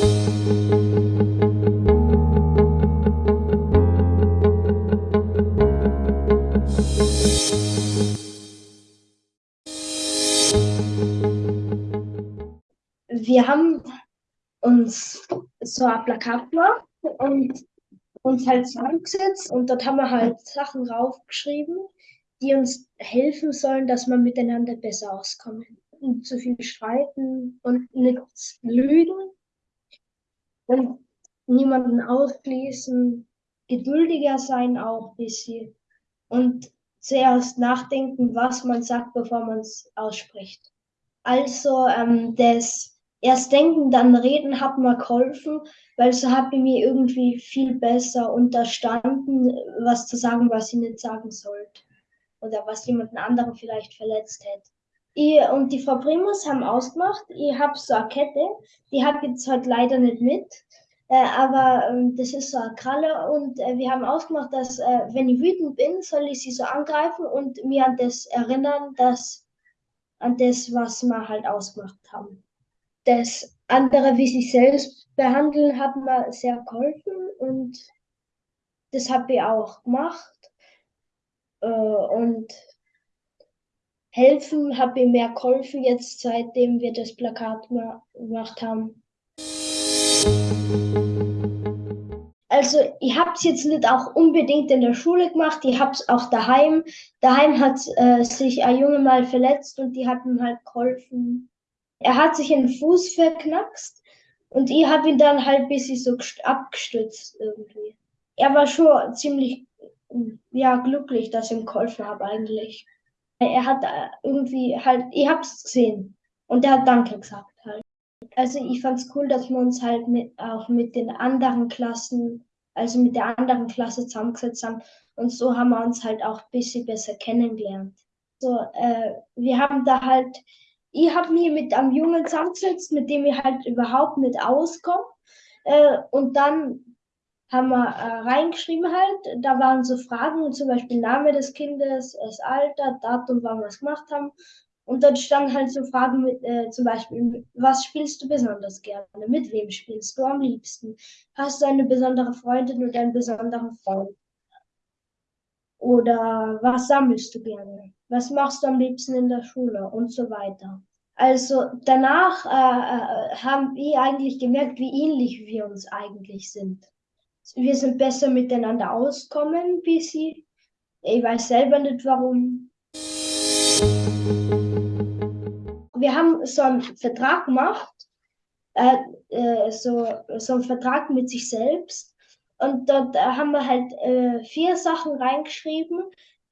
Wir haben uns so ein Plakat gemacht und uns halt zusammengesetzt und dort haben wir halt Sachen draufgeschrieben, die uns helfen sollen, dass wir miteinander besser auskommen. Nicht zu viel streiten und nichts lügen und niemanden ausschließen, geduldiger sein auch ein bisschen und zuerst nachdenken, was man sagt, bevor man es ausspricht. Also ähm, das erst denken, dann reden hat mir geholfen, weil so habe ich mir irgendwie viel besser unterstanden, was zu sagen, was ich nicht sagen sollte. Oder was jemanden anderen vielleicht verletzt hätte. Ich und die Frau Primus haben ausgemacht, ich habe so eine Kette, die habe ich jetzt halt leider nicht mit. Äh, aber ähm, das ist so eine Kralle und äh, wir haben ausgemacht, dass äh, wenn ich wütend bin, soll ich sie so angreifen und mir an das erinnern, dass an das, was wir halt ausgemacht haben. Das andere, wie sich selbst behandeln, hat mir sehr geholfen und das habe ich auch gemacht. Äh, und helfen habe ich mehr geholfen jetzt, seitdem wir das Plakat gemacht haben. Also ich habe es jetzt nicht auch unbedingt in der Schule gemacht, ich habe es auch daheim. Daheim hat äh, sich ein Junge mal verletzt und die hat ihm halt geholfen, er hat sich den Fuß verknackst und ich habe ihn dann halt ein bisschen so abgestützt irgendwie. Er war schon ziemlich ja, glücklich, dass ich ihm geholfen habe eigentlich. Er hat äh, irgendwie halt, ich hab's gesehen und er hat Danke gesagt halt. Also ich fand's cool, dass wir uns halt mit, auch mit den anderen Klassen, also mit der anderen Klasse zusammengesetzt haben und so haben wir uns halt auch ein bisschen besser kennengelernt. So, äh, wir haben da halt ich habe mich mit einem Jungen zusammengesetzt, mit dem ich halt überhaupt nicht auskomme. Äh, und dann haben wir äh, reingeschrieben halt, da waren so Fragen, zum Beispiel Name des Kindes, das Alter, Datum, wann wir es gemacht haben. Und dort standen halt so Fragen mit, äh, zum Beispiel, was spielst du besonders gerne? Mit wem spielst du am liebsten? Hast du eine besondere Freundin oder einen besonderen Freund? Oder was sammelst du gerne? Was machst du am liebsten in der Schule? Und so weiter. Also danach äh, äh, haben wir eigentlich gemerkt, wie ähnlich wir uns eigentlich sind. Wir sind besser miteinander auskommen, wie sie. Ich weiß selber nicht warum. Wir haben so einen Vertrag gemacht, äh, äh, so, so einen Vertrag mit sich selbst und dort äh, haben wir halt äh, vier Sachen reingeschrieben,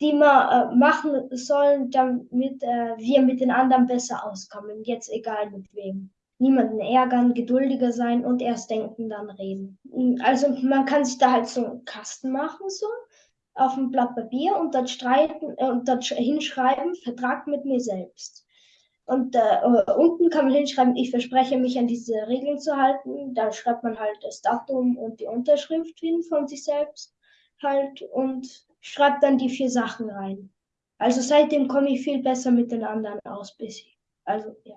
die wir äh, machen sollen, damit äh, wir mit den anderen besser auskommen. Jetzt egal mit wem. Niemanden ärgern, geduldiger sein und erst denken, dann reden. Also man kann sich da halt so einen Kasten machen, so auf ein Blatt Papier und dort streiten äh, und dort hinschreiben, Vertrag mit mir selbst. Und äh, unten kann man hinschreiben, ich verspreche mich an diese Regeln zu halten. Da schreibt man halt das Datum und die Unterschrift hin von sich selbst halt und schreibt dann die vier Sachen rein. Also seitdem komme ich viel besser mit den anderen aus, bis ich. Also ja.